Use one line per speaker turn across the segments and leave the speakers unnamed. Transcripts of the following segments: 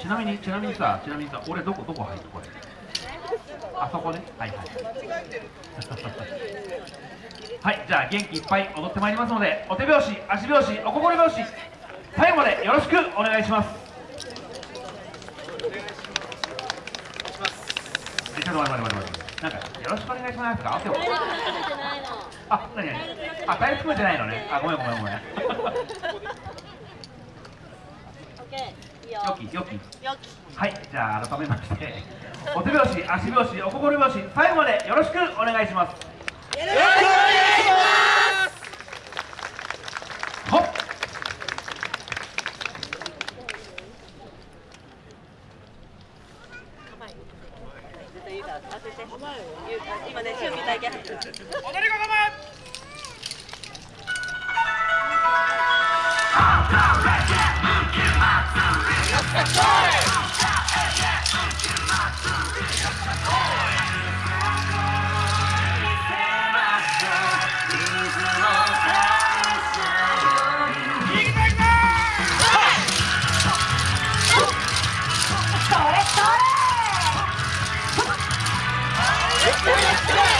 ちなみにちなみにさちなみにさ俺どこどこ入るこれ。あそこね。はいはい。はいじゃあ元気いっぱい踊ってまいりますのでお手拍子足拍子お心拍子。最後までよろしくお願いします。えちょっと待って待って待ってなんかよろしくお願いしますとか合ってますあ、何何？あ、大含めてないのね。あ、ごめんごめんごめんよきよき。はい、じゃあ改めまして お手拍子、足拍子、お心拍子最後までよろしくお願いします。よろしくお願いします。ほっ
今ね、準備体験。踊り子
Let's go!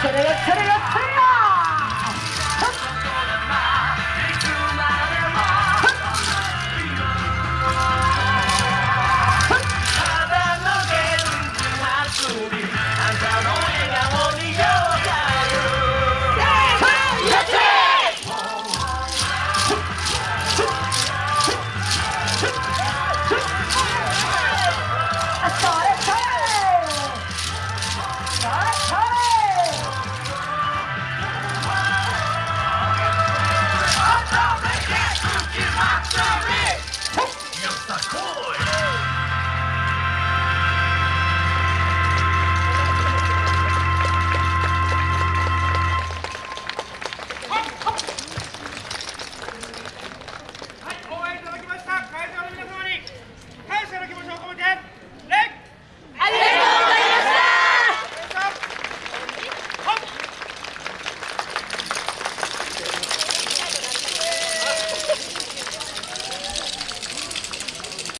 それよそれ。あ